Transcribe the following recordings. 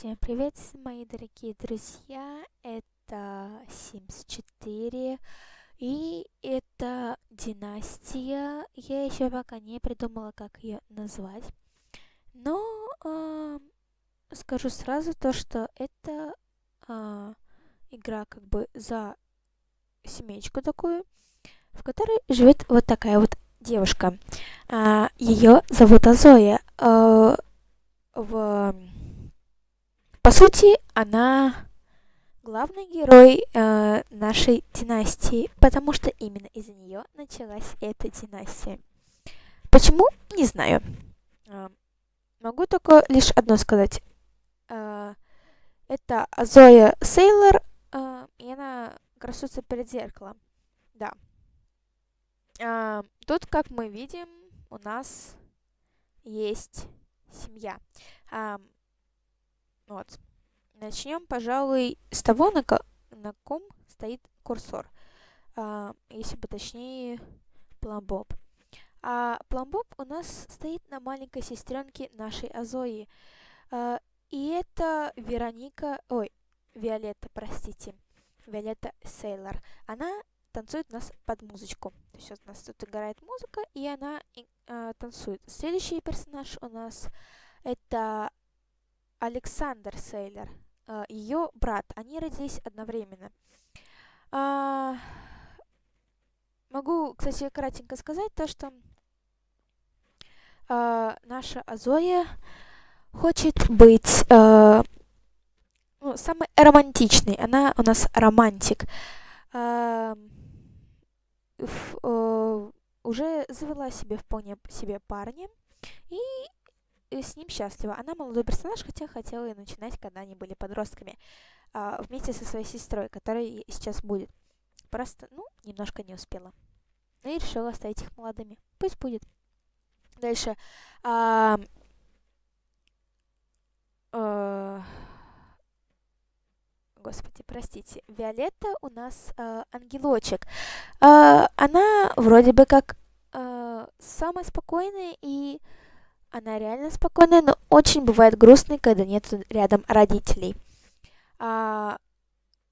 Всем привет, мои дорогие друзья! Это Sims 4 и это династия. Я еще пока не придумала, как ее назвать. Но э, скажу сразу то, что это э, игра как бы за семечку такую, в которой живет вот такая вот девушка. Э, ее зовут Азоя. Э, в по сути, она главный герой э, нашей династии, потому что именно из-за нее началась эта династия. Почему? Не знаю. Э, могу только лишь одно сказать. Э, это Зоя Сейлор, э, и она красуется перед зеркалом. Да. Э, тут, как мы видим, у нас есть семья. Э, вот. Начнем, пожалуй, с того, на, ко на ком стоит курсор. А, если бы точнее, пломбоб. А пломбоб у нас стоит на маленькой сестренке нашей Азои. А, и это Вероника, ой, Виолетта, простите, Виолетта Сейлор. Она танцует у нас под музычку. То есть у нас тут играет музыка, и она э, танцует. Следующий персонаж у нас это Александр Сейлер, э, ее брат. Они родились одновременно. А, могу, кстати, кратенько сказать то, что а, наша Азоя хочет быть а, ну, самой романтичной. Она у нас романтик. Уже завела себе вполне себе парня. И с ним счастлива. Она молодой персонаж, хотя хотела и начинать, когда они были подростками, а, вместе со своей сестрой, которая сейчас будет. Просто, ну, немножко не успела. И решила оставить их молодыми. Пусть будет. Дальше. А, а, господи, простите. Виолетта у нас а, ангелочек. А, она вроде бы как а, самая спокойная и она реально спокойная, но очень бывает грустной, когда нет рядом родителей. А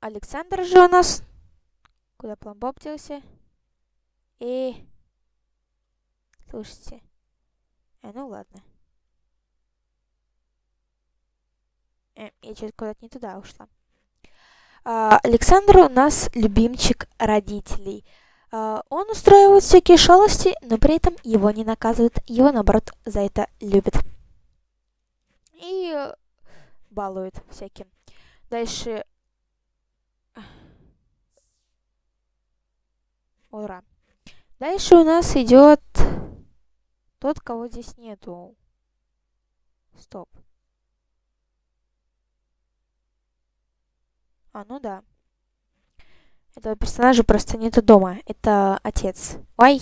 Александр же у нас... Куда пломбоб делся? И... Слушайте. Э, ну ладно. Э, я что-то куда-то не туда ушла. А, Александр у нас любимчик родителей. Uh, он устраивает всякие шалости, но при этом его не наказывают, его наоборот за это любят. И балуют всяким. Дальше... Ура. Дальше у нас идет тот, кого здесь нету. Стоп. А, ну да. Этого персонажа просто нету дома. Это отец. Ой.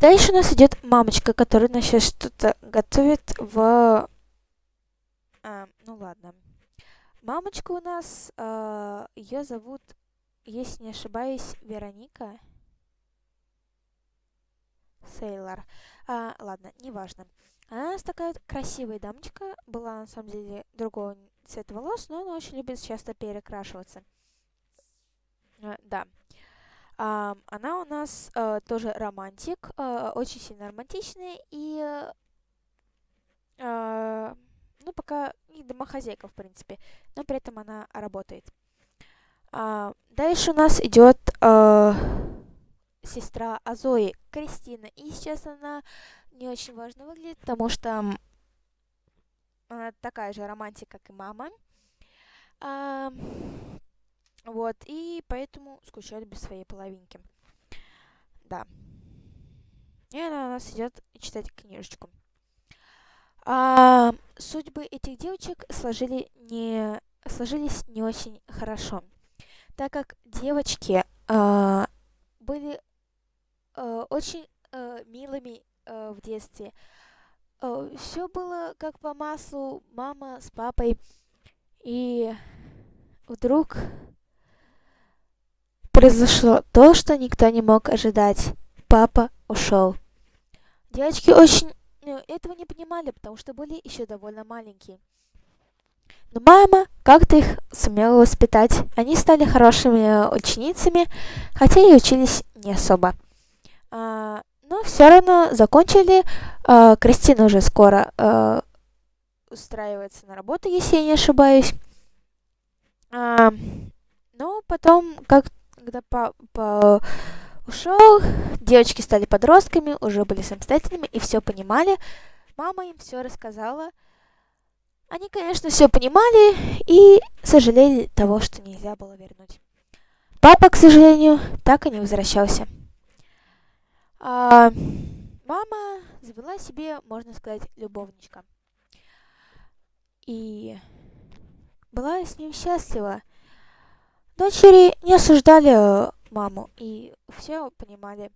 Дальше у нас идет мамочка, которая нас сейчас что-то готовит в... А, ну ладно. Мамочка у нас, а, ее зовут, если не ошибаюсь, Вероника. Сейлор. А, ладно, неважно. Она у нас такая красивая дамочка. Была на самом деле другого цвет волос, но она очень любит часто перекрашиваться. Uh, да. Uh, она у нас uh, тоже романтик, uh, очень сильно романтичная и, uh, ну, пока не домохозяйка, в принципе, но при этом она работает. Uh, дальше у нас идет uh, сестра Азои, Кристина, и сейчас она не очень важно выглядит, потому что она такая же романтика, как и мама. А, вот, и поэтому скучает без своей половинки. Да. И она у нас идет читать книжечку. А, судьбы этих девочек сложили не, сложились не очень хорошо, так как девочки а, были а, очень а, милыми а, в детстве, Э, все было как по маслу, мама с папой. И вдруг произошло то, что никто не мог ожидать. Папа ушел. Девочки очень э, этого не понимали, потому что были еще довольно маленькие. Но мама как-то их сумела воспитать. Они стали хорошими ученицами, хотя и учились не особо. А, но все равно закончили. А, Кристина уже скоро а, устраивается на работу, если я не ошибаюсь. Но потом, как, когда папа ушел, девочки стали подростками, уже были самостоятельными и все понимали. Мама им все рассказала. Они, конечно, все понимали и сожалели того, что нельзя было вернуть. Папа, к сожалению, так и не возвращался. А, мама завела себе, можно сказать, любовничка. И была с ним счастлива. Дочери не осуждали маму и все понимали.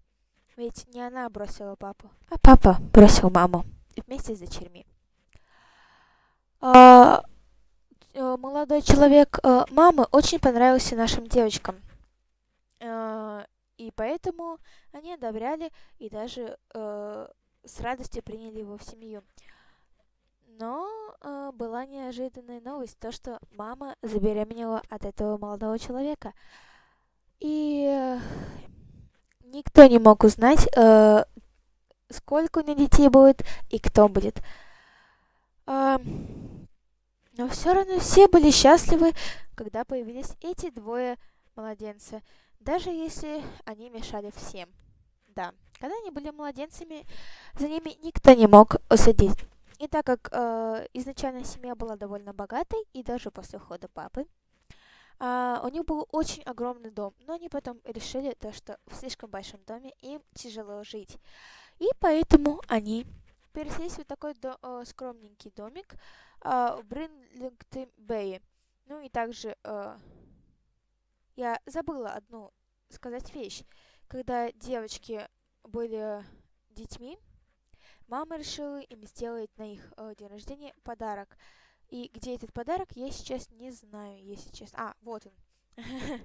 Ведь не она бросила папу, а папа бросил маму вместе с дочерьми. А, э, молодой человек э, мамы очень понравился нашим девочкам. Э, и поэтому они одобряли и даже с радостью приняли его в семью. Но э, была неожиданная новость, то, что мама забеременела от этого молодого человека. И э, никто не мог узнать, э, сколько у нее детей будет и кто будет. Э, но все равно все были счастливы, когда появились эти двое младенца, даже если они мешали всем. Да, когда они были младенцами, за ними никто не мог усадить. И так как э, изначально семья была довольно богатой, и даже после ухода папы, э, у них был очень огромный дом, но они потом решили то, что в слишком большом доме им тяжело жить. И поэтому они переселились в такой до, э, скромненький домик э, в Бринлингтон-Бэе. Ну и также э, я забыла одну сказать вещь. Когда девочки были детьми, мама решила им сделать на их э, день рождения подарок. И где этот подарок, я сейчас не знаю, если честно. А, вот он.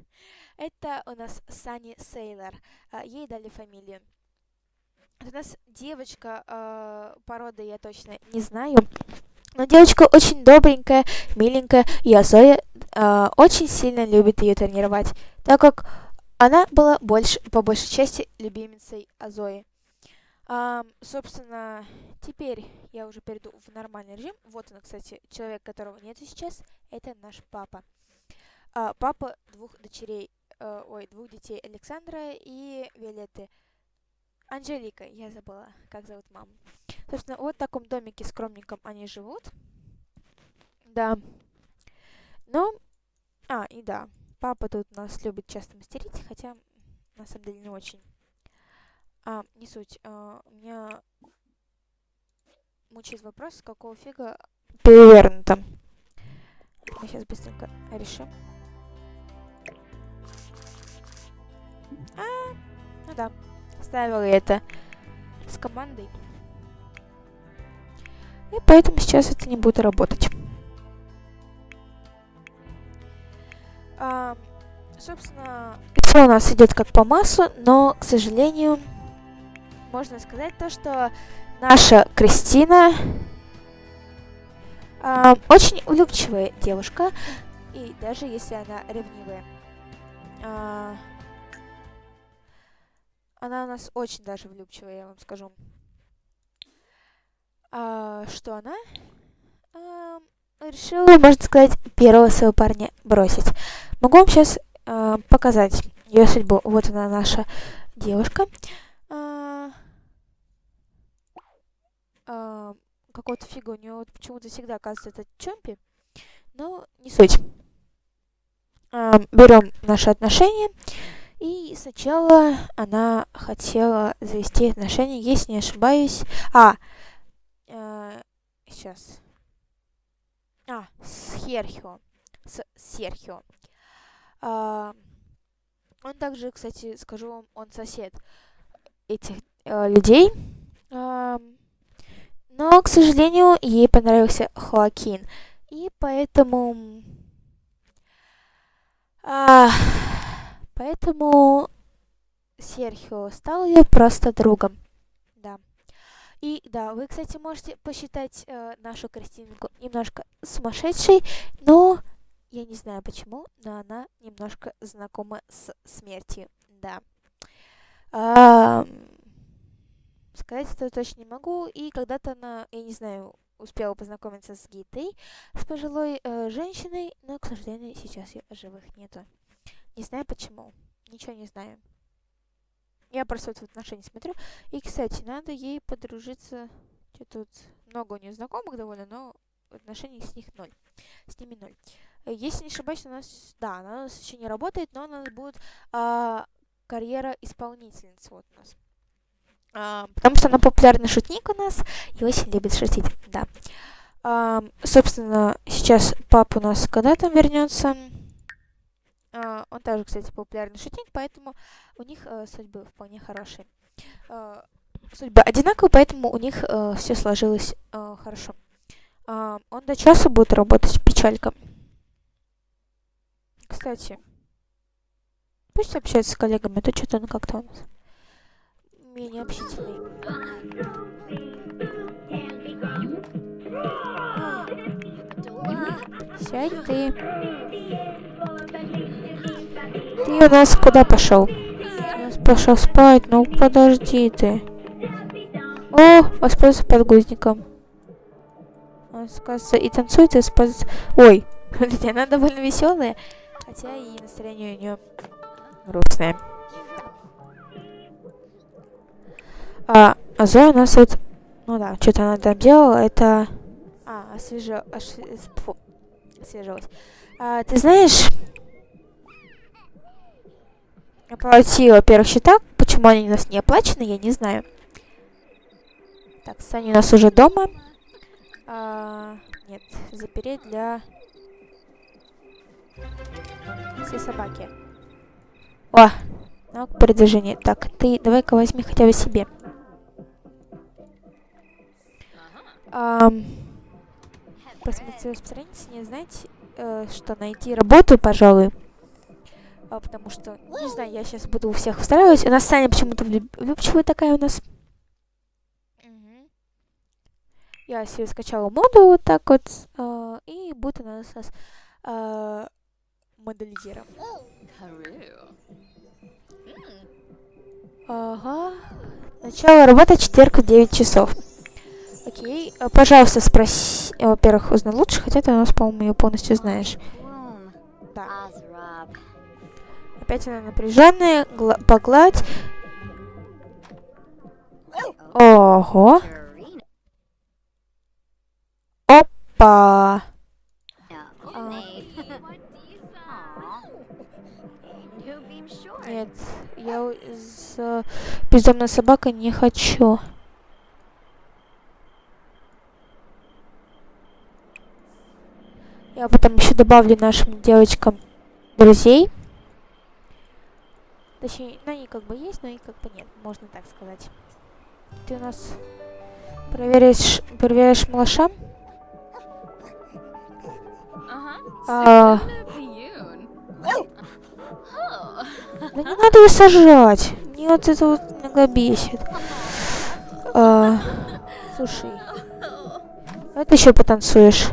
Это у нас Сани Сейлор. Ей дали фамилию. У нас девочка э, породы, я точно не знаю. Но девочка очень добренькая, миленькая, и Азоя э, очень сильно любит ее тренировать, так как она была больше, по большей части любимицей Азои. А, собственно, теперь я уже перейду в нормальный режим. Вот он, кстати, человек, которого нет сейчас. Это наш папа. А, папа двух дочерей, э, ой, двух детей Александра и Виолетты. Анжелика, я забыла, как зовут маму. Собственно, вот в таком домике скромненьком они живут. Да. Ну, а, и да, папа тут нас любит часто мастерить, хотя на самом деле не очень. А, не суть. А, меня мучает вопрос, с какого фига перевернуто. Мы сейчас быстренько решим. А, ну да, ставила это с командой. И поэтому сейчас это не будет работать. А, собственно, все у нас идет как по массу, но, к сожалению, можно сказать то, что наша Кристина э, очень улыбчивая девушка, и даже если она ревнивая. Э, она у нас очень даже влюбчивая, я вам скажу. А, что она? А, решила, можно сказать, первого своего парня бросить. Могу вам сейчас а, показать ее судьбу. Вот она, наша девушка. А, а, какого-то фига у нее вот почему-то всегда оказывается этот Чомпи. Но не суть. А, берем наши отношения. И сначала она хотела завести отношения, если не ошибаюсь. А, э, сейчас. А, с Херхио. С Серхио. А, он также, кстати, скажу вам, он сосед этих э, людей. А, но, к сожалению, ей понравился Хоакин. И поэтому... А, поэтому Серхио стал ее просто другом. Да. И да, вы, кстати, можете посчитать э, нашу Кристинку немножко сумасшедшей, но я не знаю почему, но она немножко знакома с смертью, да. А, сказать это точно не могу. И когда-то она, я не знаю, успела познакомиться с Гитой, с пожилой э, женщиной, но, к сожалению, сейчас ее живых нету. Не знаю почему. Ничего не знаю. Я просто вот в отношения смотрю. И, кстати, надо ей подружиться. Что тут много у нее знакомых довольно, но отношений с них ноль. С ними ноль. Э, если не ошибаюсь, у нас, да, она у нас еще не работает, но у нас будет а, карьера исполнительницы вот у нас. А, потому что она популярный шутник у нас и очень любит шутить, да. А, собственно, сейчас папа у нас когда там вернется. А, он также, кстати, популярный шутник, поэтому у них а, судьбы вполне хорошие. А, судьбы одинаковые, поэтому у них а, все сложилось а, хорошо. А, он до часа будет работать, печалька. Кстати, пусть общается с коллегами, а то что-то он как-то у нас менее общительный. Сядь ты. Ты у нас куда пошел? Пошел спать, ну подожди ты. О, воспользовался подгузником. Он, кажется, и танцует, и воспользуется... Ой, смотрите, она довольно веселая. Хотя и настроение у нее грустное. А, а Зоя у нас вот... Ну да, что-то она там делала, это... А. Фу. Освежилась. А, ты знаешь... Оплатила, во-первых, счета. Почему они у нас не оплачены, я не знаю. Так, Саня у нас уже дома. А, нет, запереть для все собаки. О, навык продвижения. Так, ты давай-ка возьми хотя бы себе. Um, посмотрите распространить, не знаете, э, что найти работу, пожалуй. А, потому что, не знаю, я сейчас буду у всех устраивать. У нас Саня почему-то влюбчивая такая у нас. Я себе скачала моду вот так вот. Э, и будет она у нас э, моделизером. Ага. Начало работы четверг в 9 часов. Окей. А, пожалуйста, спроси... Во-первых, узнай лучше, хотя ты у нас, по-моему, ее полностью знаешь. Да. Опять она напряженная. Гла погладь. Ого. Опа. Нет, я с бездомной собакой не хочу. Я потом еще добавлю нашим девочкам друзей. Точнее, ну они как бы есть, но и как бы нет, можно так сказать. Ты у нас проверяешь, проверяешь малыша? А, да не надо ее сажать. Мне вот это вот иногда бесит. А, слушай. Ты еще потанцуешь.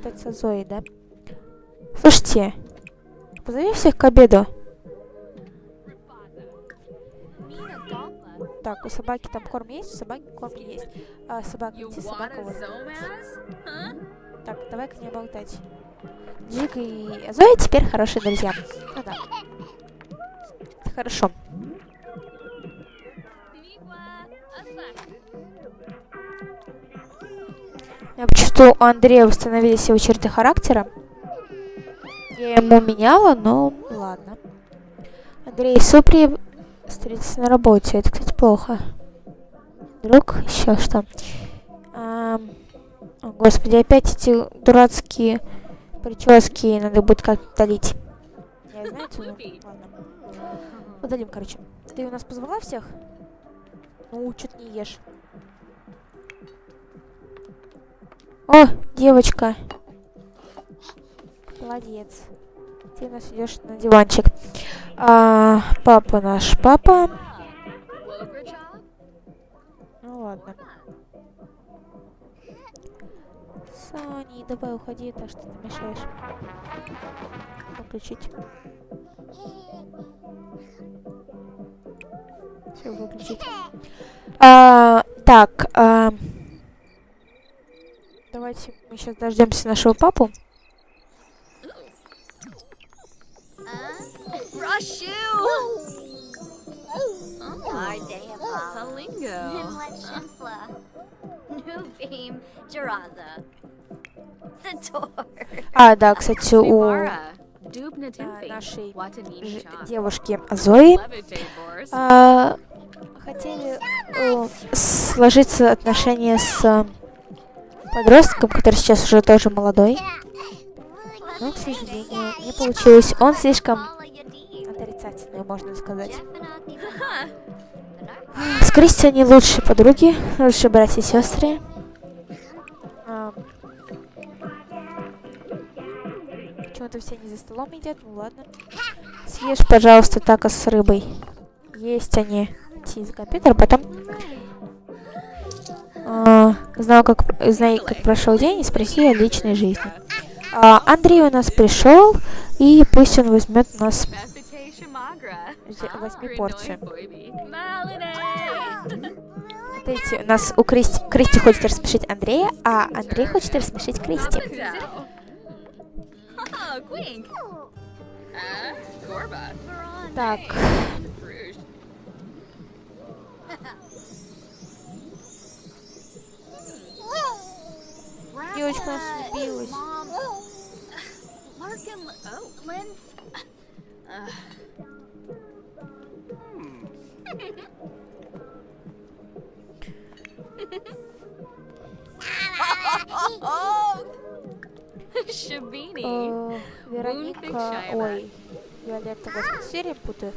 Получается Зои, да? Слушайте, позови всех к обеду. Так, у собаки там корм есть, у собаки корм есть. А, собака, иди, собака вот. Так, давай-ка не болтать. Джик и Зоя теперь хорошие друзья. Ну да. Хорошо. Я почувствую, у Андрея установились его черты характера. Я ему меняла, но ладно. Андрей Супри встретиться на работе. Это, кстати, плохо. Друг, еще что. А, о, господи, опять эти дурацкие прически надо будет как-то долить. Я ну, ладно. Удалим, короче. Ты у нас позвала всех? Ну, что ты не ешь? О, девочка. Молодец. ты нас идешь на диванчик. А, папа наш папа. Ну ладно. Сани, давай уходи, так что ты мешаешь. Выключить. Все, выключить. А, так, а, давайте мы сейчас дождемся нашего папу. А, да, кстати, у Tufi. нашей девушки Зои а, хотели э, сложиться отношения с э, подростком, который сейчас уже тоже молодой. Но, к сожалению, не получилось. Он слишком отрицательный, можно сказать. С Кристи они лучшие подруги, лучшие братья и сестры. А, Почему-то все не за столом едят, ну ладно. Съешь, пожалуйста, тако с рыбой. Есть они. Идти за компьютер, потом... А, знаю, как, знай, как прошел день, и спроси о личной жизни. А, Андрей у нас пришел, и пусть он возьмет у нас. Boibi. Malinay. Смотрите, у нас у Кристи, Кристи хочет рассмешить Андрея, а Андрей хочет рассмешить Кристи. Так, девочка нас влюбилась. Shabini. Э, Вероника, ой, Виолетта, серия путаю.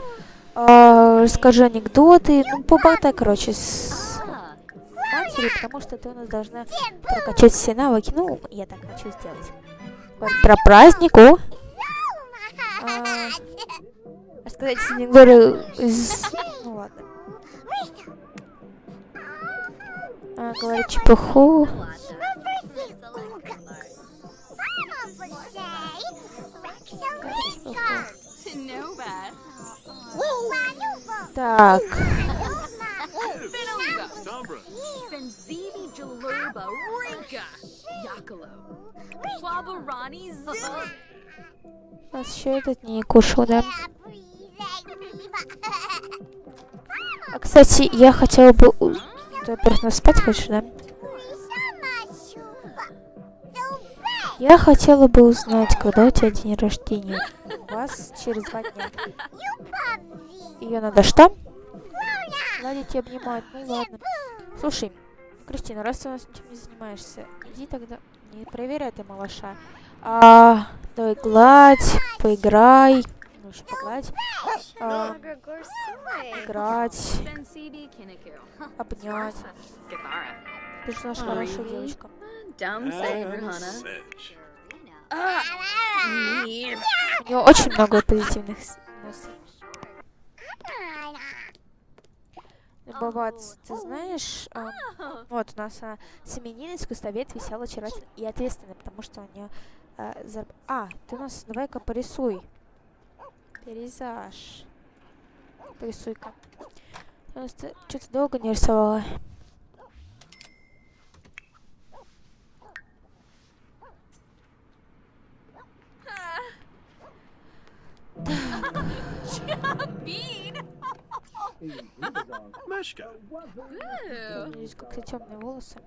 А, расскажи анекдоты, ну, поболтай, короче, с матерью, потому что ты у нас должна прокачать все навыки. Ну, я так хочу сделать. Вот про праздник, о. А, рассказать анекдоты из... Ну, ладно. А, говорить чепуху. Так, Finaliga. Benzivi Jaluba. Rinka. Yakalo. Wabarani Ziz. нас еще этот не кушал, да? А, кстати, я хотела бы... у- Ты, во-первых, нас спать хочешь, да? Я хотела бы узнать, когда у тебя день рождения. У вас через два дня. Ее надо что? Гладить и обнимать. Ну ладно. Слушай, Кристина, раз ты у нас ничем не занимаешься, иди тогда... Не проверяй ты малыша. А, давай гладь, поиграй. Ну, еще погладь. А, играть, Benzivi Kiniku. обнять. Ты же наша хорошая девочка. Sedge. У нее очень много позитивных с- мыслей. Бабац, ты знаешь, а, вот у нас а, семейный искусствовед весел, очаровательный и ответственный, потому что у нее а, зараб- А, ты у нас давай-ка порисуй. Пейзаж. Порисуй-ка. Что-то долго не рисовала. Bean. Ooh. Здесь как-то темные волосы.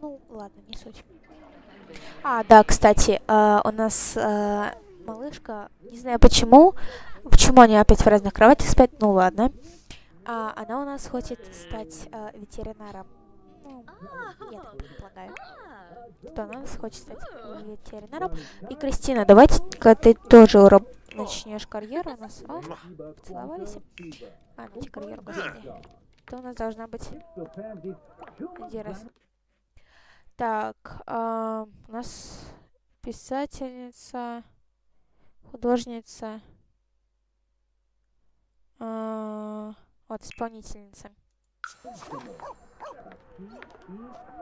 Ну, ладно, не суть. А, да, кстати, э, у нас э, малышка, не знаю почему, почему они опять в разных кроватях спят, ну ладно. А, она у нас хочет стать э, ветеринаром. Ну, я так предполагаю, у нас хочет стать ветеринаром. И, Кристина, давайте-ка ты тоже уроб- начнешь карьеру у нас. О, поцеловались. А, ну, карьеру, господи. Это у нас должна быть один раз. Так, а, у нас писательница, художница, а, вот исполнительница.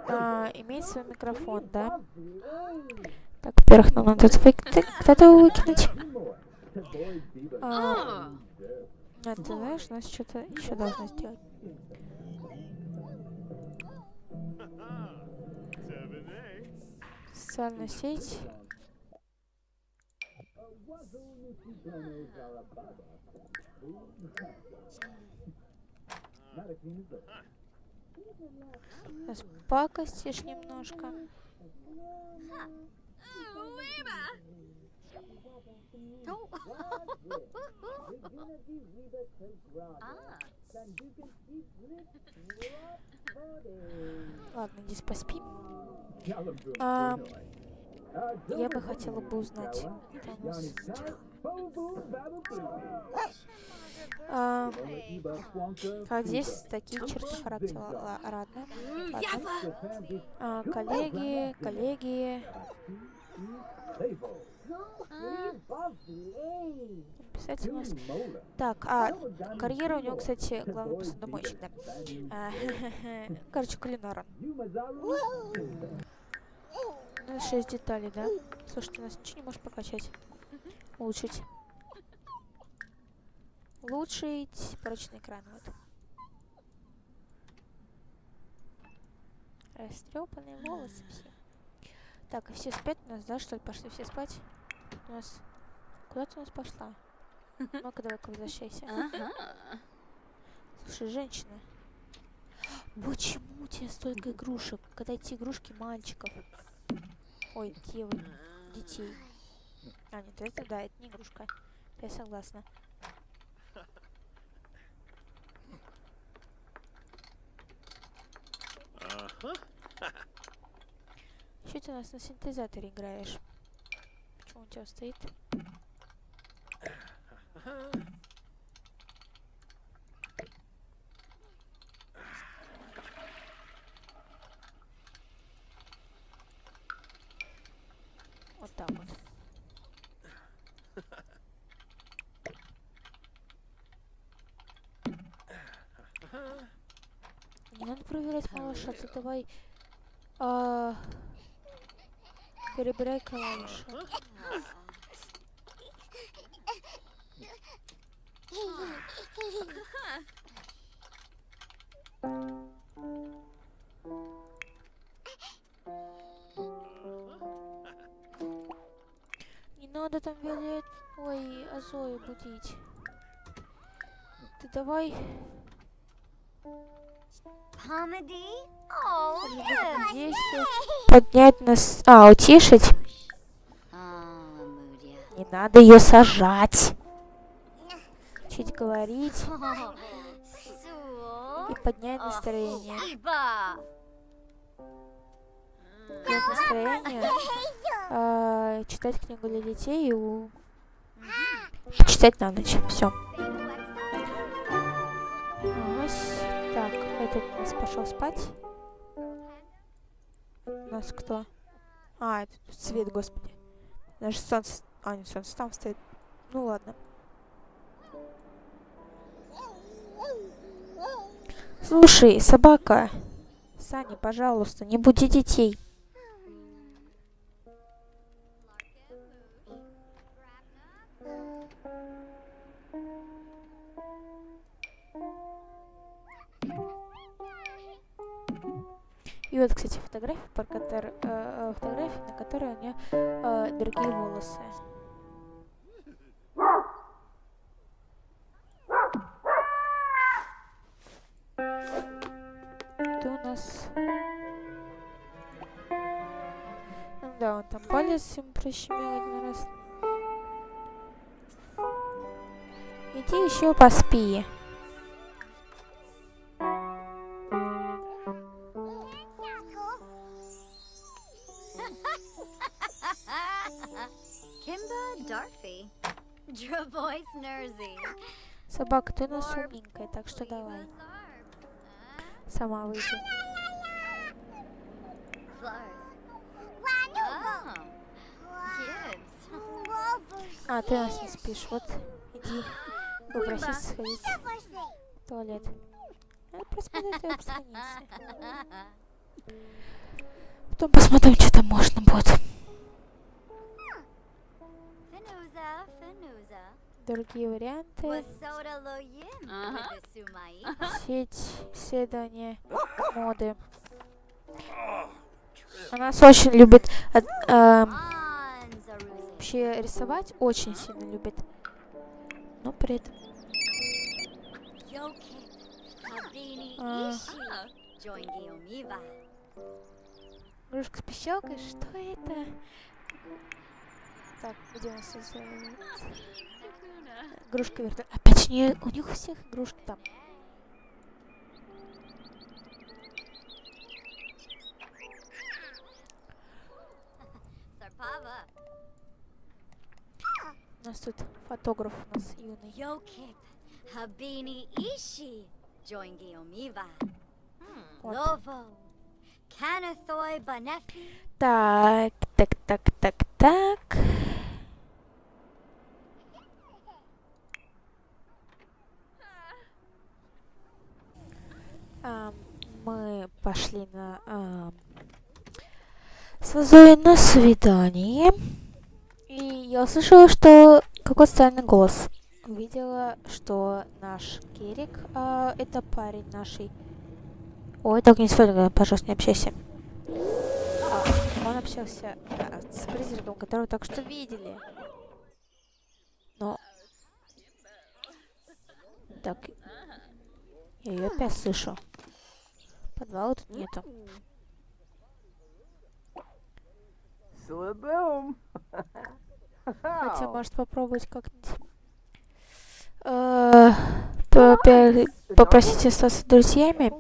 А, имеет свой микрофон, да? Так, во-первых, нам надо вы- кто-то выкинуть. А, а, ты знаешь, нас что-то еще должно сделать. Социальная сеть. Сейчас пакостишь немножко. Ладно, иди поспи. А, я бы хотела бы узнать. А, как здесь такие черты характера. Ла- Ладно. ладно. А, коллеги, коллеги. Писать у нас. Так, а карьера у него, кстати, главный посудомойщик, да. А, короче, кулинар он. Ну, шесть деталей, да? Слушай, ты нас ничего не можешь прокачать? Улучшить. Улучшить прочный экран, вот. Растрепанные волосы все. Так, и все спят у нас, да, что ли? Пошли все спать? У нас... Куда ты у нас пошла? Ну-ка, давай-ка возвращайся. Слушай, женщина. Почему у тебя столько игрушек? Когда эти игрушки мальчиков? Ой, девы, детей. А, нет, это да, это не игрушка. Я согласна. Что ты у нас на синтезаторе играешь? Почему у тебя стоит? Вот так вот. Не надо малыша, ты давай а, перебирай клавиши. Не надо там Виолет... Ой, Азою будить. Ты давай... Поднять нас... А, утишить. Amudia. Не надо ее сажать. Чуть говорить и поднять настроение. Поднять настроение. а, читать книгу для детей и у... читать на ночь. Все. У нас пошел спать. У нас кто? А, это свет, господи. Даже солнце... А, нет, солнце там стоит. Ну ладно. Слушай, собака. Саня, пожалуйста, не буди детей. И вот, кстати, фотография, про котор- э, э, фотография, на которой у нее э, другие волосы. Это у нас... Да, он там палец им прищемил один раз. Иди еще поспи. Собака, ты у нас умненькая, так что давай. Сама выйди. А, ты нас не спишь. Вот, иди. Попросись сходить в туалет. Надо просмотреть твои страницы. Потом посмотрим, что там можно будет. Finuza, Finuza. Другие варианты. Сеть исследования моды. Она нас очень любит от- эм, Anzaruzi. вообще рисовать, очень сильно любит. Но при этом А. игрушка с пищалкой, что это? Так, где у нас э, игрушка вертолет? У, неё- у них у всех игрушки там. У нас тут фотограф у нас юный. Canathoi Banefi. Так, так, так, так, так. Мы пошли на ам, с Зоей на свидание. И я услышала, что какой-то странный голос. Увидела, что наш Керик, а, это парень нашей. Ой, так не сфоткай, пожалуйста, не общайся. А, он общался да, с призраком, которого только что видели. Но... Так... Я ее опять слышу. Подвала тут нету. Slaboom! Хотя, может, попробовать как-нибудь... э, Попросить остаться друзьями.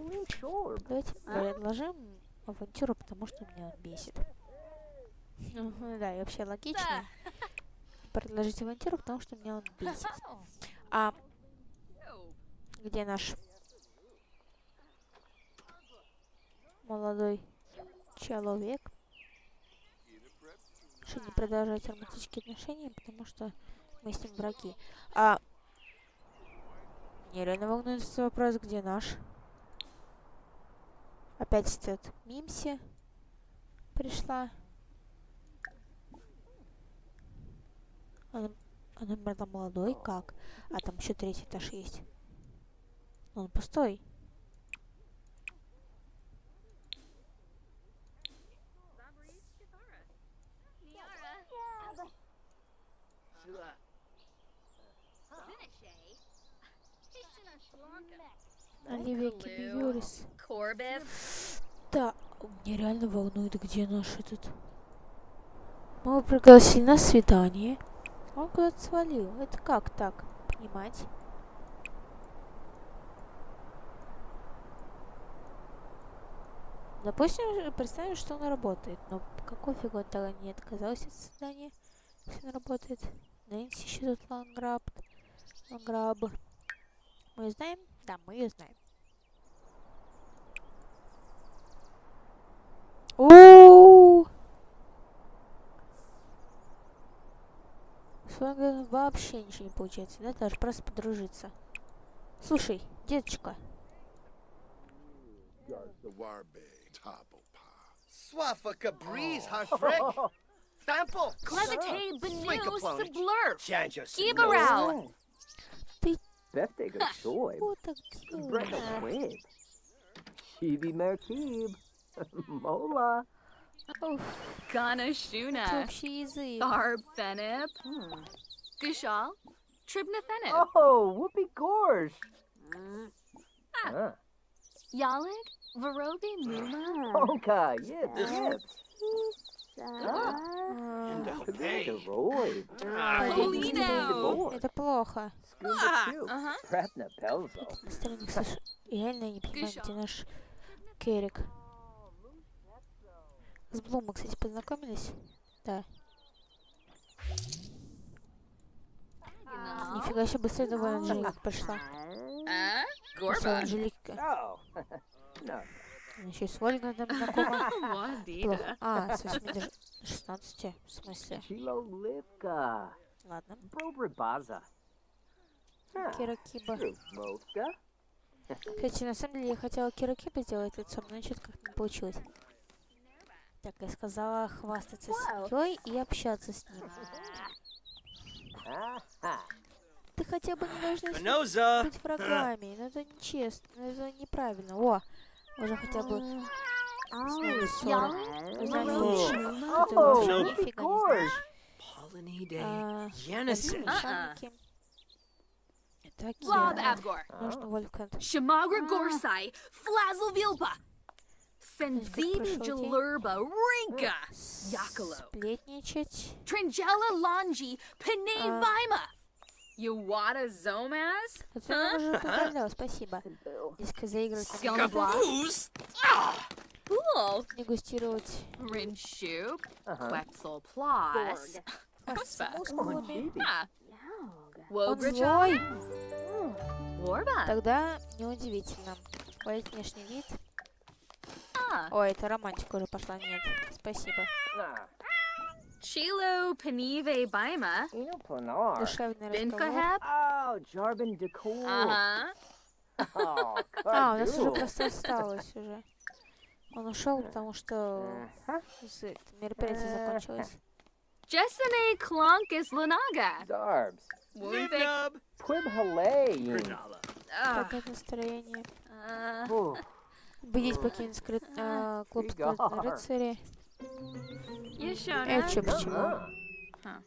Давайте предложим авантюру, потому что меня он бесит. Мгм, Да, и вообще логично. Предложить авантюру, потому что меня он бесит. А где наш молодой человек? Не продолжать романтические отношения, потому что мы с ним враги. А меня реально волнует этот вопрос, где наш? Опять этот Мимси пришла. Она, она наверное, молодой, как? А там еще третий этаж есть. Он пустой. Оливия Кибиюрис. Corbett. Да, меня реально волнует, где наш этот. Мы пригласили на свидание. Он куда-то свалил. Это как так понимать? Допустим, представим, что он работает. Но какой фигу он тогда не отказался от свидания? Если он работает. Нэнси еще тут ланграб. Ланграб. Мы знаем? Да, мы ее знаем. О! С вами вообще ничего не получается, да? Даже просто подружиться. Слушай, деточка, Swaffa Cabriz Hashfrek. Stample. Clevitate Benu Swinkaplonich. Sublurf. Chanjo Birthday of joy. What the Brenda Quinn. Chibi Merkib. Mola. Oh. Ganashuna. cheesy. Tharbennip. Hmm. Gushal. Tribnathenip. Oh, whoopee gorge. Ah. Yalig. Varobi Muma. Honka. Yip. Yip. А. Это плохо. Слышу. Реально не понимаю, где наш Керик. С Блум мы, кстати, познакомились. Да. Нифига себе, быстро довольно Анжелика Просто Gorba. Анжелика. Еще и с Ольгой там знакома. Плохо. А, с 8 до 16. В смысле? Livka. Ладно. Brobrabaza. Huh. Кира Киба. Movka. Кстати, на самом деле я хотела Кира Киба сделать лицом, но что-то как-то не получилось. Так, я сказала хвастаться семьей и общаться с ним. Ты хотя бы не должна с быть врагами. Ну это нечестно, ну это неправильно. О, уже хотя бы с ними ссора. Ты знаешь, лучше. Ты вообще Oh, нифига не Gorge. знаешь. Pollinade. А, Jenison. механики. Это Lob Кира. Abgor. Нужно Вольфганг. Shamagra Gorsai. Flazzle Vilpa. Senzibi прошел день. Jalurba. Rinka. Yakalo. Сплетничать. Trangella Longi. Pene А. Vima. Yuwata Zomaz. Это я уже поздравляла, спасибо. Дескать, заигрывать. Who's? Cool. дегустировать. Uh-huh. Quetzal Plus. Ah. Он злой. Тогда неудивительно. Хвалить внешний вид. Ah. Ой, это романтика уже пошла. Нет, спасибо. Chilo Penive Bima. Eno Planar. Душевный разговор. Oh, Jarbin Decor. Uh-huh. Oh, А, у нас уже просто осталось уже. Он ушел, потому что мероприятие закончилось. Jessene Clonkus Lunaga. Zarbs. Nibnub. Quib Halay. Granala. Ah. Настроение? Убедить покинуть а, клуб рыцарей. Yashona. Это что, почему? Uh-huh.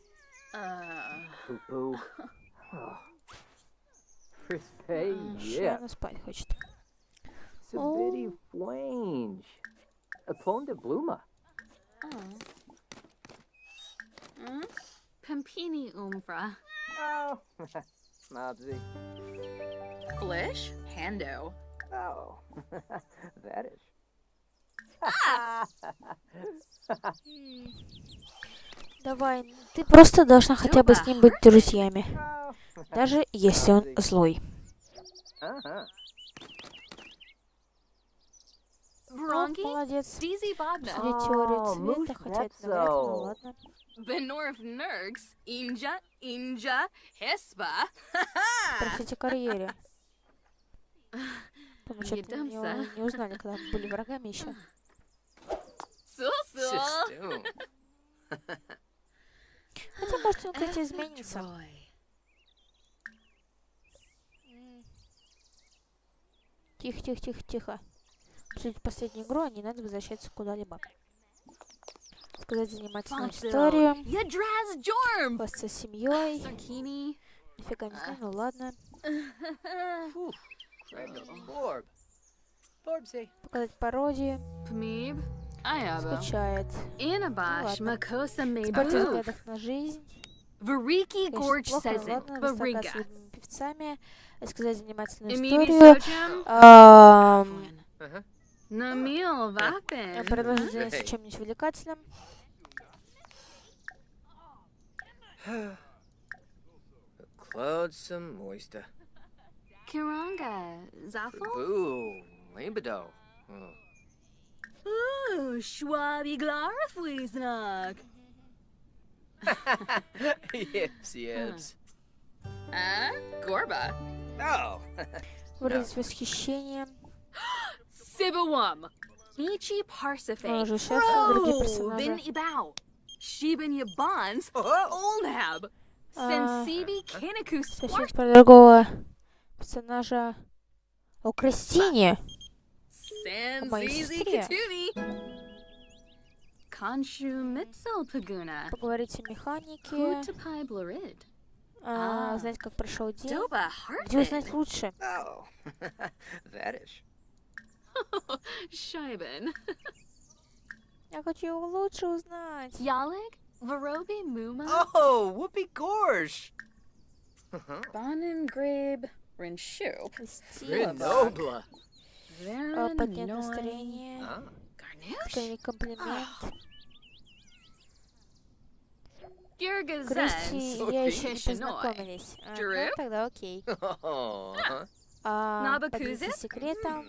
Uh, Poo poo. Oh. Frisbee, А, Что yeah. она спать хочет? Sabidi flange. Upon de bluma. oh. Mm? Pampini Umbra. Oh. Mobsy. Flish. Hando. Oh. that is. Давай, ты просто должна хотя бы с ним быть друзьями. Даже если он злой. Brongi. молодец. Смотри теорию цвета, хотя это навряд ну ладно. Benorf Nergs. Inja. Inja. Hispa. Простите, карьере. Потому что Не не, узнали, когда мы были врагами еще. Sistoon. Хотя, может, он, кстати, изменится. Troy. Тихо, тихо, тихо, тихо. Обсудить последнюю игру, а не надо возвращаться куда-либо. Сказать занимательную историю. Jorm. Хвастаться семьей. Нифига не знаю, ну ладно. Показать пародию. Ayaba. Скучает. Спать Mabu. взглядах на жизнь. Variki Gorge says it. любимыми певцами. Рассказать занимательную историю. Предложить заняться чем-нибудь увлекательным. Cloud some moista. Kiranga. Zaffel. Boo. Oh. Выразить восхищение. Sibawum. Michi Parsife. Он уже шеф, а другие Bin персонажи. Ibao. Shiban Yabans. Oh. Olnab. А, Sensibi Kinaku Совсем про другого персонажа. О, Кристине. моей Sanzizi сестре. Katuni. Konshu Mitzel Paguna. Поговорить о механике. Kutapai Blorid. а, А. Знать, как прошел день. Doba Где узнать Hartman. лучше? Oh. that is. Shiban. Я хочу его лучше узнать. Yalig. Varobi Muma. Oh, Whoopi Gorge. Uh-huh. Bonin Grabe. Rinshu. Кристина. А, Поднять настроение. Garnouche. Скорее комплимент. Girgazen. Кристи и я еще не познакомились. Ага, Drew? тогда окей. Oh. uh-huh. А, поделиться секретом.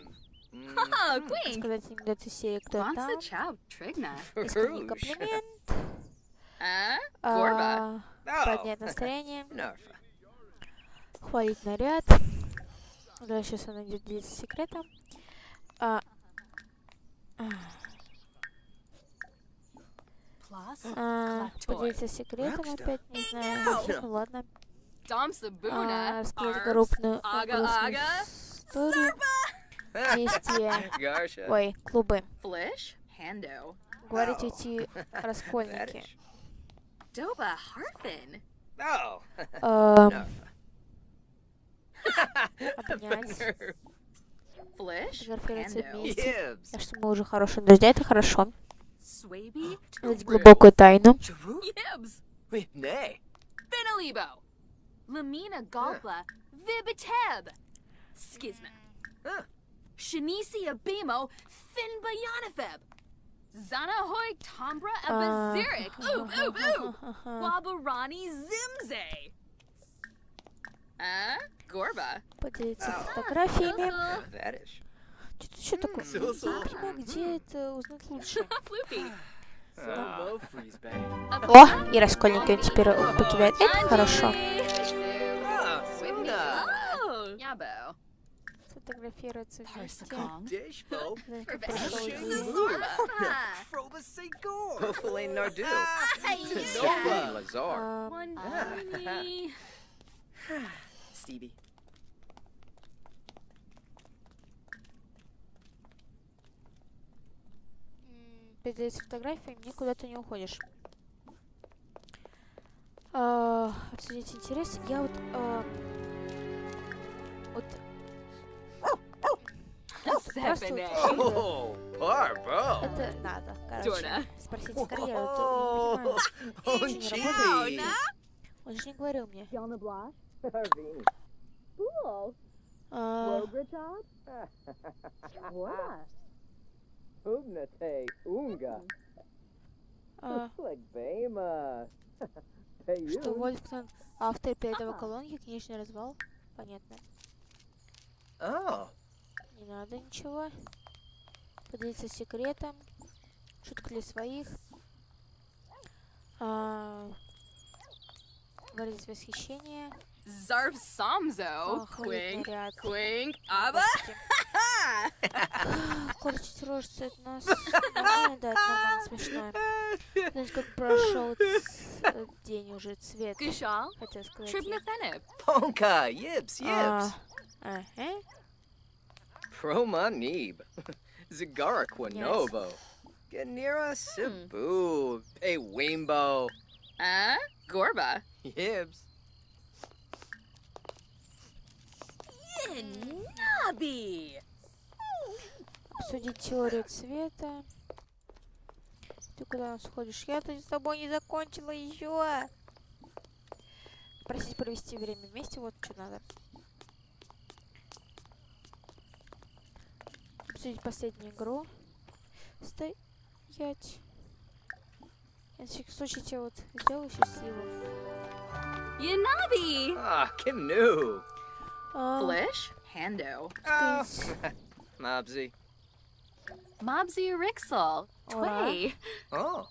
Сказать анекдот из серии «Кто там?» Искренний комплимент. А. Поднять настроение. Хвалить наряд. Да, сейчас он идет делиться секретом. А, а, поделиться секретом опять, не знаю. Ну ладно. А, Arps, крупную грустную историю. Действия. Ой, клубы. Ау. эти раскольники. Doba Harfin. Oh. Эм. Nerve. Вместе. Так что мы уже хорошие друзья, это хорошо. Знать глубокую тайну. Yibs. Wait, nay. Finalibo. Lamina Galpla. Vibiteb. Skizna. Huh. Shanisi Abimo. Finba Yanifeb. Zanahoy Tombra А, А? Поделиться фотографиями. Что-то еще такое. Где это узнать лучше. Oh. О, и раскольники он теперь покидает. Это хорошо. Ah. Oh. Вместе. Как Stevie. м, Поделиться фотографиями, никуда ты не уходишь. А, Обсудить интерес. Я вот... а, Вот это надо, короче. Дорна. Спросить карьеру, то я не понимаю. Он же не говорил мне. Harvini. А, Ugnate, unga. а, Bama. Hey, Что you. Вольфган автор передовой колонки, книжный развал. Понятно. Oh. Не надо ничего. Поделиться секретом. Шутка для своих. А, выразить восхищение. Zarb Samzo. А, хвалить Quink. наряд. Quink. Abba. Господи. Корчить рожицы это нас. Нормально, да, это нормально, смешно. Знаете, как прошел ц- э, день уже, цвет. Gushal. Хотел сказать. Trib я. Nathenib. Ponka. Yibs. Yibs. А, ага. Promanib. Zagara Quinovo. Ganira Sibu. Hey, Wimbo. Ah? Gorba. Yibs. Nabi. Обсудить теорию цвета. Ты куда нас ходишь? Я тут с тобой не закончила еще. Просить провести время вместе, вот что надо. Обсудить последнюю игру. Стоять. Я на всякий случай тебя вот сделаю счастливым. Yanabi. Ah, Kim Nu. А, Flish. Hando. Oh. сказать, Mobsy. Mobsy Rixel. Ура. Tway. Oh.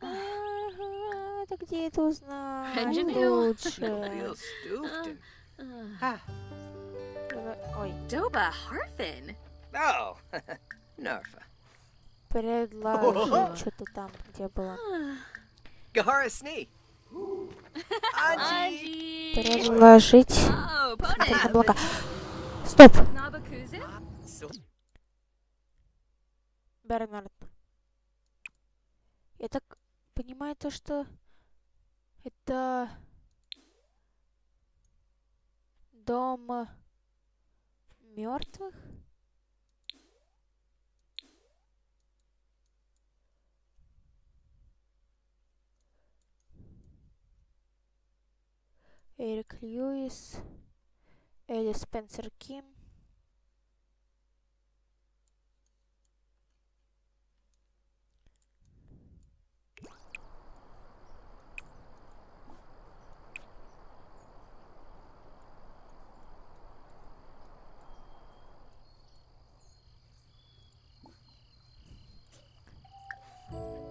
Ага, ты где это узнал? Engineer. Лучше. Real stupid. Uh, Ah. Давай- Ой, Doba Harfin. Oh. Narfa. предложи что-то там, где было. Gahara Snee. Предложить. Облака. Стоп! Бернард. Я так понимаю то, что это дом мертвых? Эрик Льюис, Элли Спенсер Ким.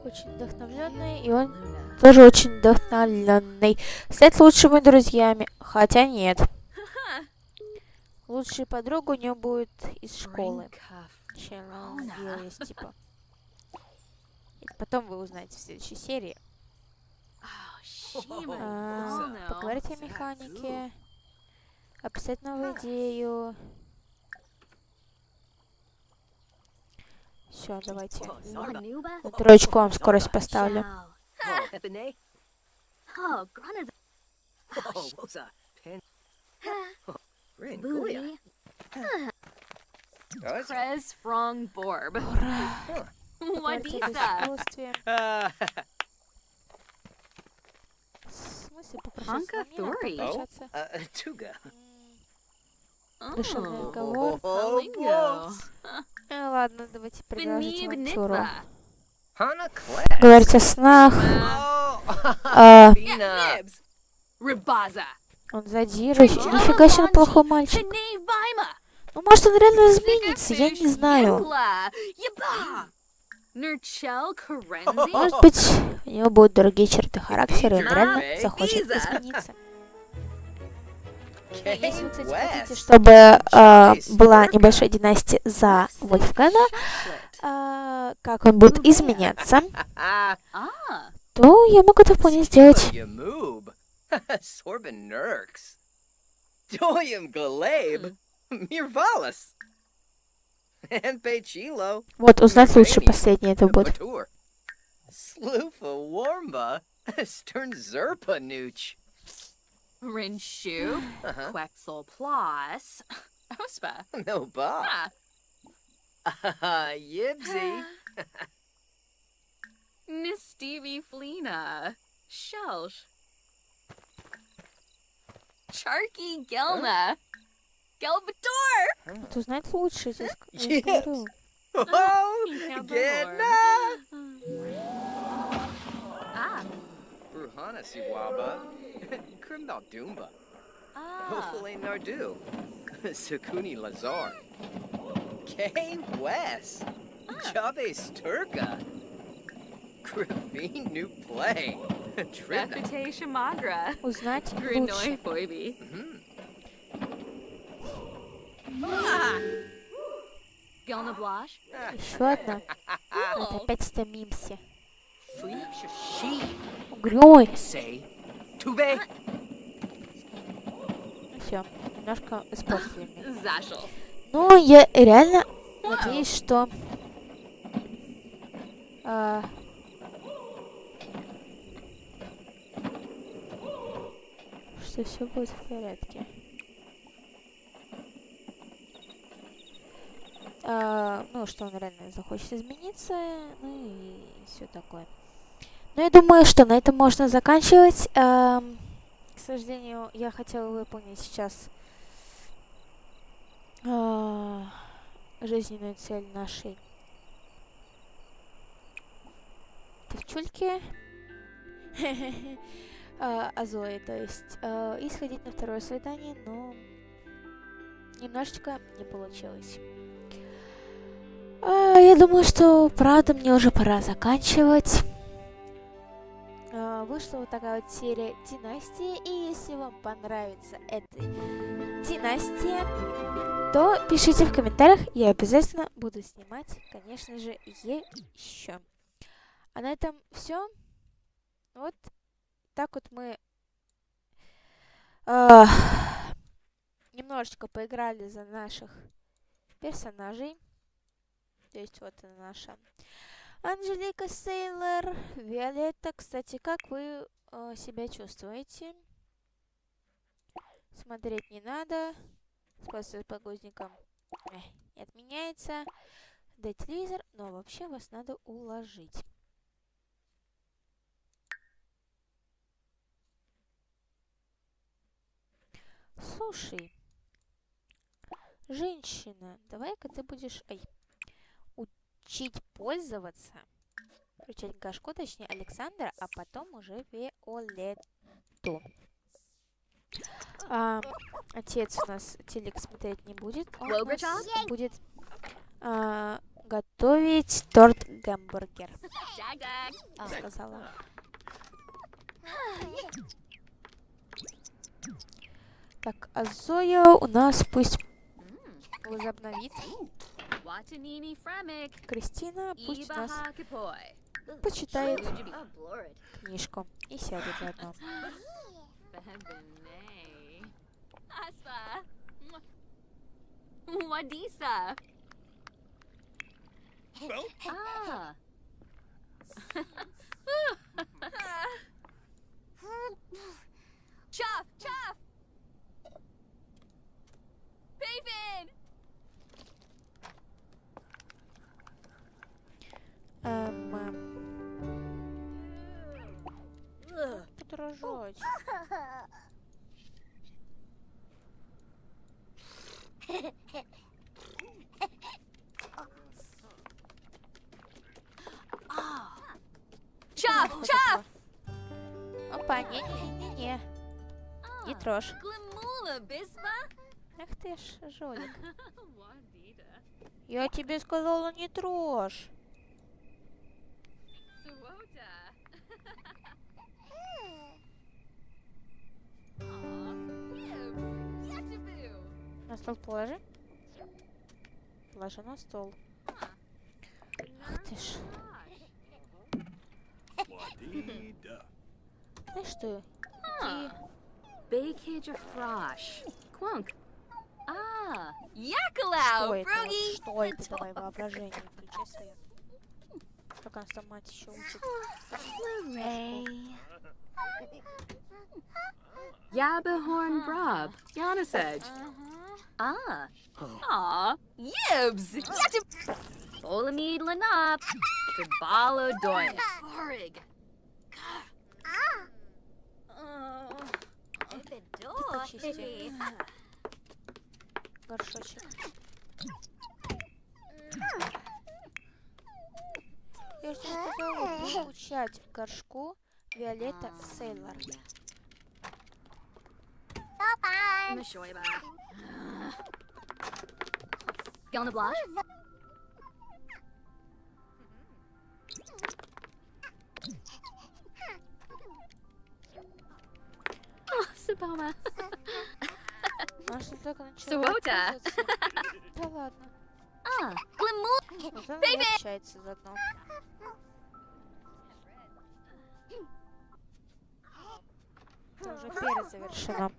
Очень вдохновленный, и он тоже очень вдохновленный. Стать лучшими друзьями. Хотя нет. Лучшая подруга у него будет из школы. Есть, типа. Это потом вы узнаете в следующей серии. А, поговорить о механике. Описать новую идею. Все, давайте. На троечку вам скорость поставлю. Oh? Oh, Oh. Oh. Oh, об Wadisa. искусстве. Uh, В смысле uh, Tuga. М, Душевный Oh. разговор. Э, ладно, давайте продолжить Class. Говорить о снах. А, он задерживающий. Нифига себе, он плохой мальчик. Ну, может, он реально изменится, я не знаю. Может быть, у него будут другие черты характера, и он реально захочет измениться. Если вы, кстати, хотите, чтобы а, была небольшая династия за Вольфгана, а, как он будет изменяться, Ah. то я могу это вполне сделать. Вот, узнать лучше последнее это будет. Sloofa Warmba. Stern Zerpa Nooch. Rinshu. Uh-huh. Quexel Plus. Ospa. No ba. Ah. Yibsy. Nistevi Flina. Shelsh. Charky Gelna. Gelbator. Вот узнать лучше, я тебе ск- я же Yes. говорю. Oh, Yeah, get Balor. na. Ah. Bruhana Siwaba. Krimbal Doomba. Ah. Hopefully Nardu. Sukuni Lazar. Kay West. Jabe Sturka. Gravine New Play. Trina. Bethate Shamagra. Узнать лучше. Grinoi Foibi. Mhm. Gelna Blash. Еще одна. Вот опять стомимся. She. Угрюмый. Все, немножко испортили. Zashel. Ну, я реально надеюсь, что... а, что все будет в порядке. А, ну, что он реально захочет измениться, ну и все такое. Ну, я думаю, что на этом можно заканчивать. Ам, к сожалению, я хотела выполнить сейчас а, жизненную цель нашей девчульки. А, Азои, то есть. а, И сходить на второе свидание, но немножечко не получилось. Я думаю, что правда мне уже пора заканчивать. А, Вышла вот такая вот серия Династии, и если вам понравится эта династия, то пишите в комментариях, я обязательно буду снимать, конечно же, еще. А на этом все. Вот так вот мы а, немножечко поиграли за наших персонажей. То есть вот она наша Анжелика Сейлор, Виолетта. Кстати, как вы э, себя чувствуете? Смотреть не надо. Спасибо подгузникам э, не отменяется. Да телевизор, но вообще вас надо уложить. Слушай, женщина, давай-ка ты будешь ай, учить пользоваться. Включать Гашку, точнее Александра, а потом уже Виолетту. А, отец у нас телек смотреть не будет. Он будет а, готовить торт гамбургер. Dag dag. А, сказала. Так, а Зоя у нас пусть возобновит. Кристина пусть нас почитает. Oh, книжку и сядет заодно. Wadisa. Ah. Chuff, Эм, эм, подражать. Chuff, chuff. Опа, не-не-не-не. Не трожь. Ах ты ж, жулик. Я тебе сказала, не трожь. На стол положи. Положи на стол. Ах ты ж. Знаешь что? Huh. Bakage frosh. Quunk. Ah, Что это? Что это? Давай воображение включай свое. Как она там мать еще учит. Yabahorn Brob. Yanasej. Ah. Aw, Yibs. Yachib. Olamid Lanop. Fibalo Doyan. Borig. Почисти. Горшочек. Я же тебе сказала, не включать горшку Виолетта Сейлор. Gonna blush? Oh, Saboma. Она что только пользоваться. Да ладно. Ah, Glimu. Вот она и общается заодно. Это уже перезавершено.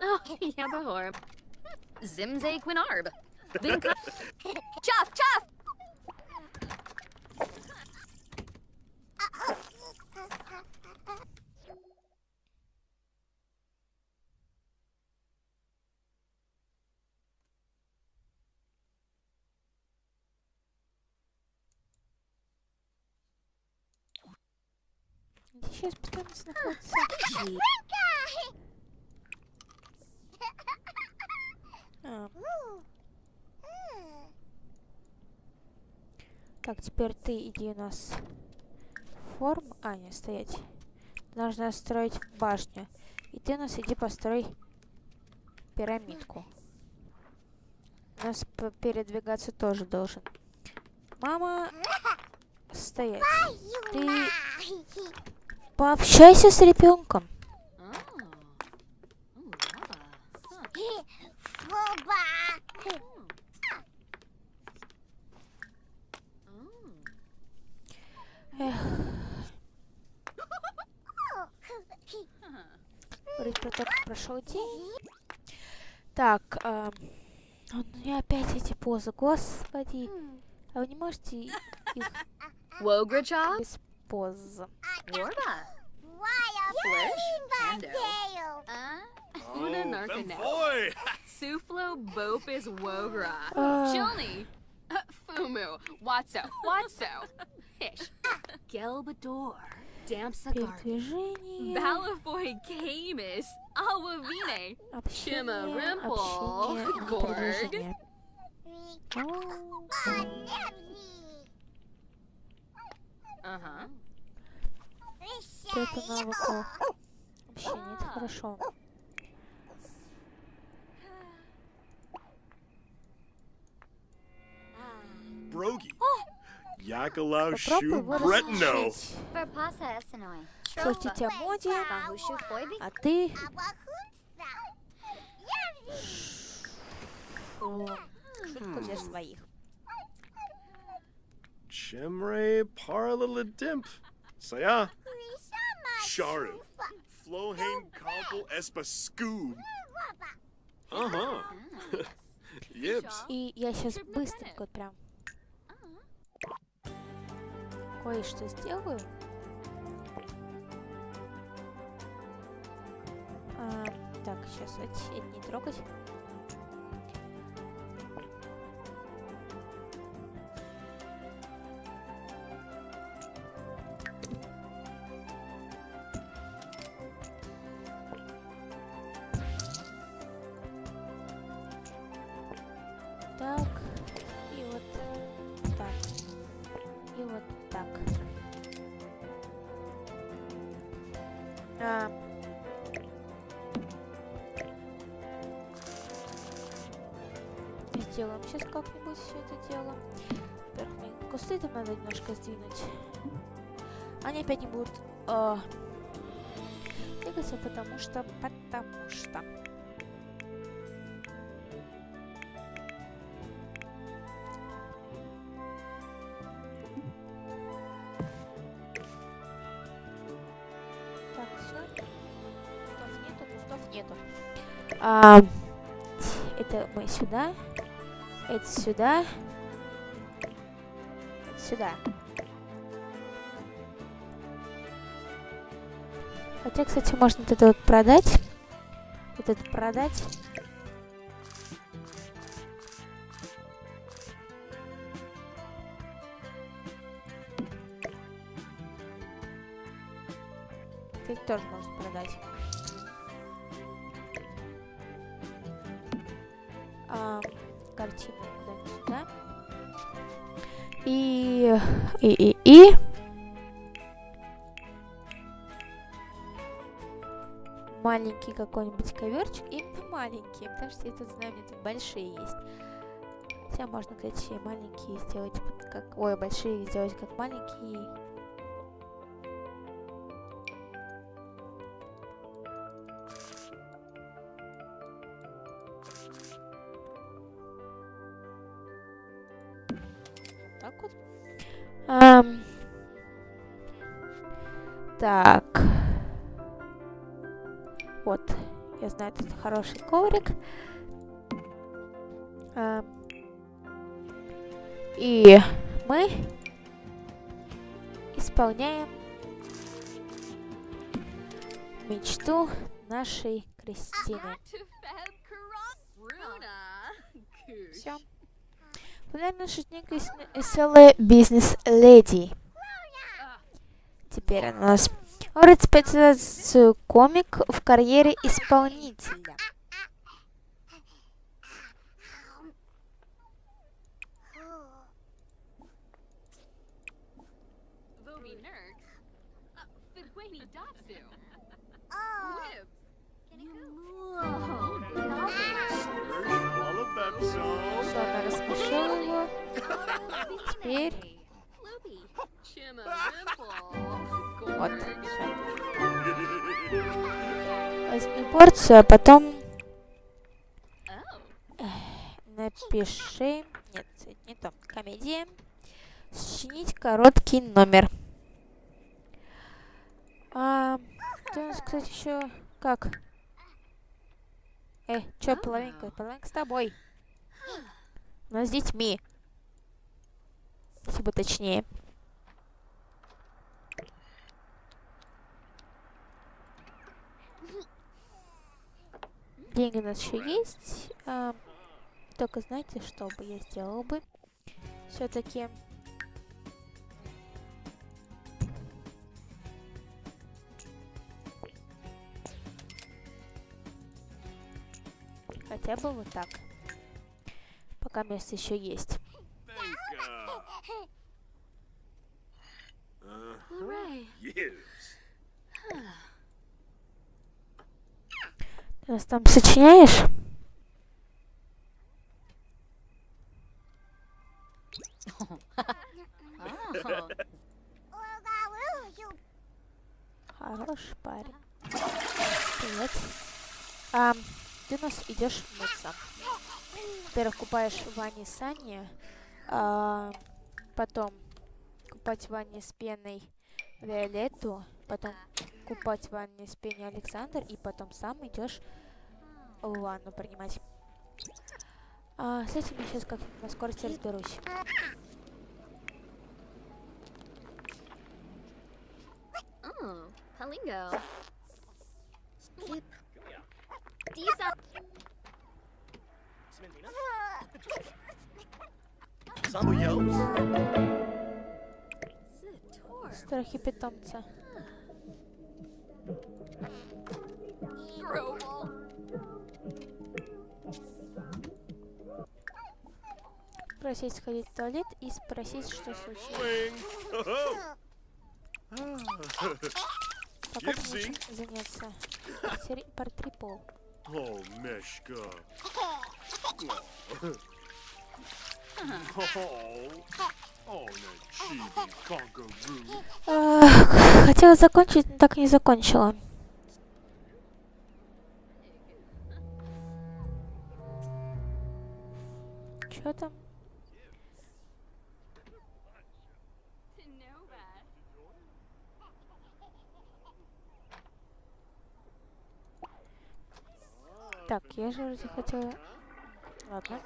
Oh, Yabahor. Zimze Quinarb. Vinka. Chuff, chuff. Где сейчас пытаемся находиться? А. Так, теперь ты иди у нас форм. А, не, стоять. Нужно строить башню. И ты у нас иди построй пирамидку. У нас передвигаться тоже должен. Мама, стоять. Ты пообщайся с ребенком. Эх. Говорить про то, как прошел день. Так, эм, у меня опять эти позы, господи. А вы не можете их без pose. Warma. Flish. Uh, oh, Una Narcanel. Suflo Bopis Wogra. Uh. Chilni. Uh, Fumu. Watso. Watso. Fish. Gelbador. Damsa Balafoy Camus. Awavine. Shima Rimple. Gorg. Oh. Huh. Это навыку общения, это хорошо. рассмешить. Verpassa Essenoi. Шутить о моде, Bahushu Foibi. а ты шутку для своих. Chemre paralilimp. Saya. Sharu. Flohane kompel espa scoob. Uh-huh. Yibs. И я сейчас быстренько вот прям кое-что сделаю. А, так, сейчас это не трогать. Что, потому что. Так, все. Кустов нету, кустов нету. А, это мы сюда. Это сюда. Это сюда. Хотя, кстати, можно вот это вот продать. Вот это продать. Это тоже можно продать. А, картину куда-нибудь сюда. И... И... И... И... Маленький какой-нибудь коверчик. Именно маленький, потому что я тут знаю, у меня тут большие есть. Хотя можно, кстати, маленькие сделать как... Ой, большие сделать как маленькие. Так вот. Ам. Так. Я знаю, тут хороший коврик. Ам. И мы исполняем мечту нашей Кристины. Все. Популярная шутник и веселая бизнес-леди. Теперь она у нас специализацию комик в карьере исполнителя. Все, она рассмешила его. Теперь вот. Возьми порцию, а потом напиши... Нет, не то. Комедия. Сочинить короткий номер. А, у нас, кстати, еще как? Э, чё, половинка? Половинка с тобой. Нас с детьми. Если бы точнее. Деньги у нас еще есть. а, только знаете, что бы я сделала бы? Все-таки хотя бы вот так. Пока место еще есть. Uh, Hooray. yes. Нас там сочиняешь? Хороший парень. Привет. Ам, ты нас идешь мыться. Во-первых, купаешь в ванне Сани, а, потом купать в с пеной Виолетту, потом купать в ванне с пеной Александр, и потом сам идешь ванну принимать. А, с этим я сейчас как на скорости разберусь. Oh, Palingo. Skip. Disa. Страхи питомца. Grobel. Просить сходить в туалет и спросить, что случилось. Пока ты заняться. Портри- Портри пол. Meshka. That chibi conkaroo. Ах, Хотела закончить, но так и не закончила. Nova. Так, я же вроде хотела... Ладно.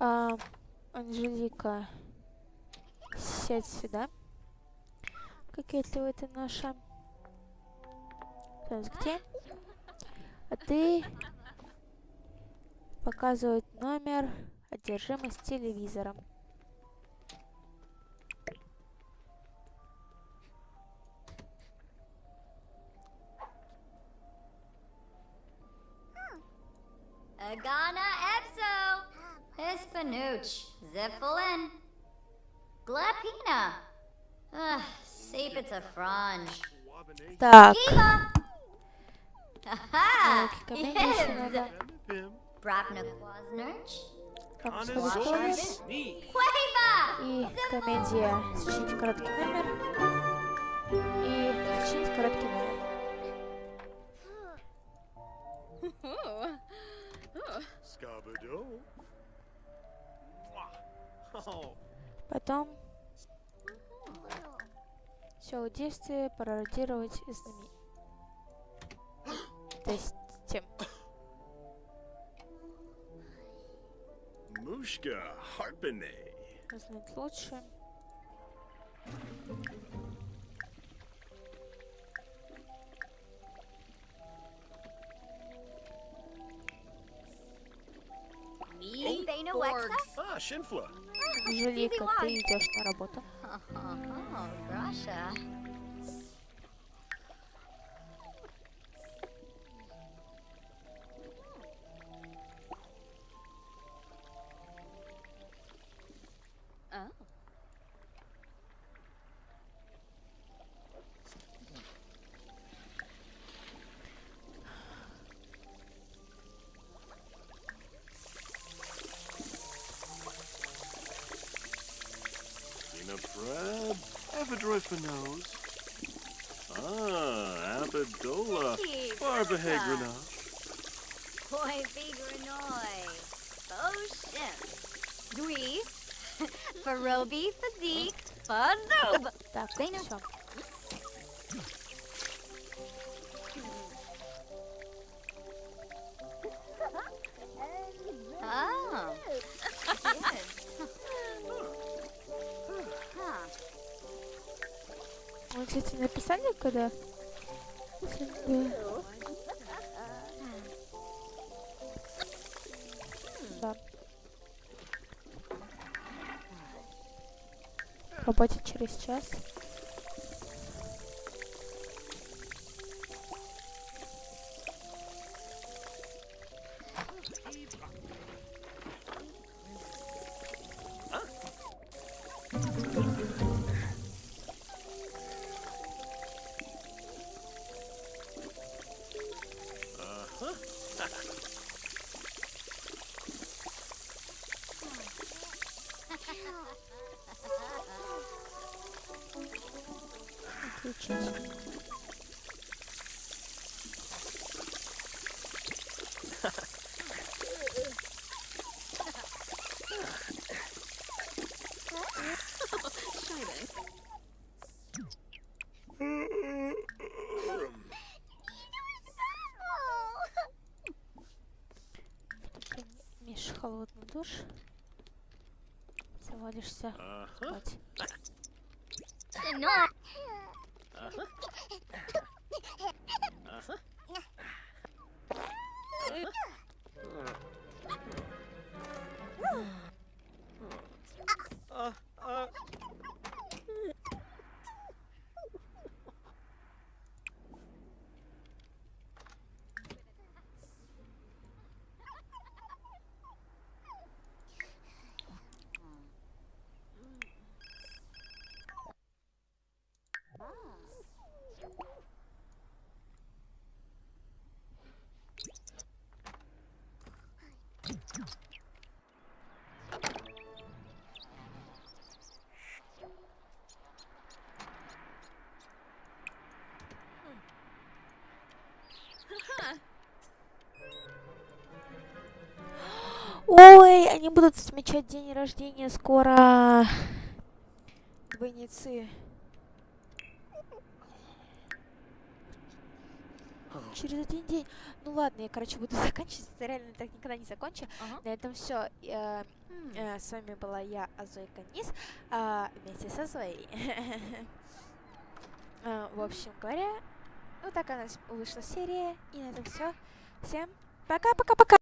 А, Анжелика, сядь сюда. Кокетливая ты наша. Так, где? А ты показывает номер одержимость телевизором. Agana Epso. Hispanooch. Zifflin. Glapina. Ugh, seep it's a frange. Так, Eva. Aha! Навыки комедии еще Yes! Sneak. Quava! И комедия «Сочинить короткий номер». И «Сочинить короткий номер». Потом все действие пародировать знамени. То есть тем. Mushka Harpene. Знать лучше. Ah, Shinfla. Анжелика, ты идешь на работу. Oh, Grenouge. Ah, Abadola. Barbahegrenouge. Koi Vigrenoi. Boshim. Oh, Dwee, Farobi Physique. Fazoob. That's когда... Да. Работать через час. Отключить. холодный душ. Завалишься. Ага. Ой, они будут отмечать день рождения скоро. Двойницы. Через один день. Ну ладно, я, короче, буду заканчивать. Это реально так никогда не закончу. Ага. На этом все. М. с вами была я, Азойка Низ, а, вместе со Зоей. А, В общем говоря, вот так у нас вышла серия. И на этом все. Всем пока-пока-пока!